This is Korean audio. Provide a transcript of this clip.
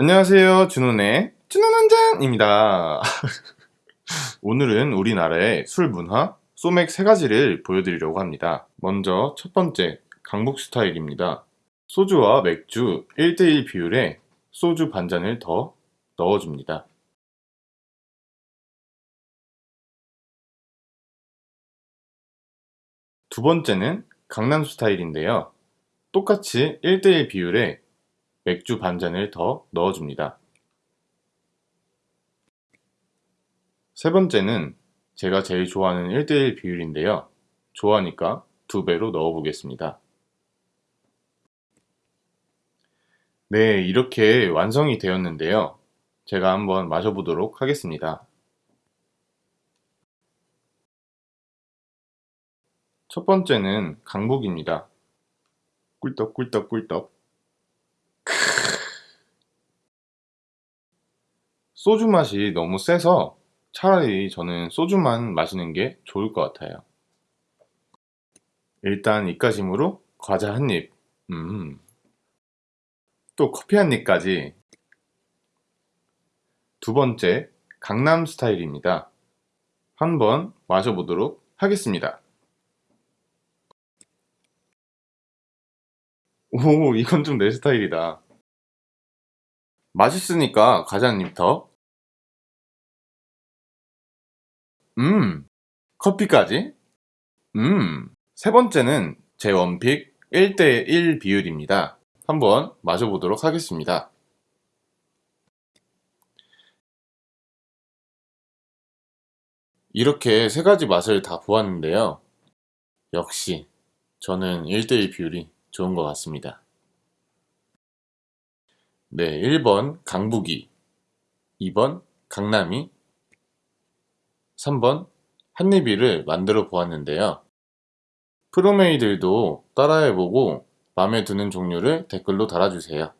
안녕하세요. 준호네 준호 한잔입니다. 오늘은 우리나라의 술 문화 소맥 세 가지를 보여드리려고 합니다. 먼저 첫 번째 강북 스타일입니다. 소주와 맥주 1대1 비율에 소주 반잔을 더 넣어줍니다. 두 번째는 강남 스타일인데요. 똑같이 1대1 비율에 맥주 반잔을 더 넣어줍니다. 세 번째는 제가 제일 좋아하는 1대1 비율인데요. 좋아하니까 두 배로 넣어보겠습니다. 네, 이렇게 완성이 되었는데요. 제가 한번 마셔보도록 하겠습니다. 첫 번째는 강북입니다. 꿀떡 꿀떡 꿀떡 소주 맛이 너무 세서 차라리 저는 소주만 마시는 게 좋을 것 같아요. 일단 입가심으로 과자 한 입, 음. 또 커피 한 입까지. 두 번째, 강남 스타일입니다. 한번 마셔보도록 하겠습니다. 오, 이건 좀 내 스타일이다. 맛있으니까 과자 한 입 더. 음, 커피까지? 음, 세 번째는 제 원픽 1대1 비율입니다. 한번 마셔보도록 하겠습니다. 이렇게 세 가지 맛을 다 보았는데요. 역시 저는 1대1 비율이 좋은 것 같습니다. 네, 1번 강북이, 2번 강남이, 3번 한입이를 만들어 보았는데요. 프로메이들도 따라해보고 마음에 드는 종류를 댓글로 달아주세요.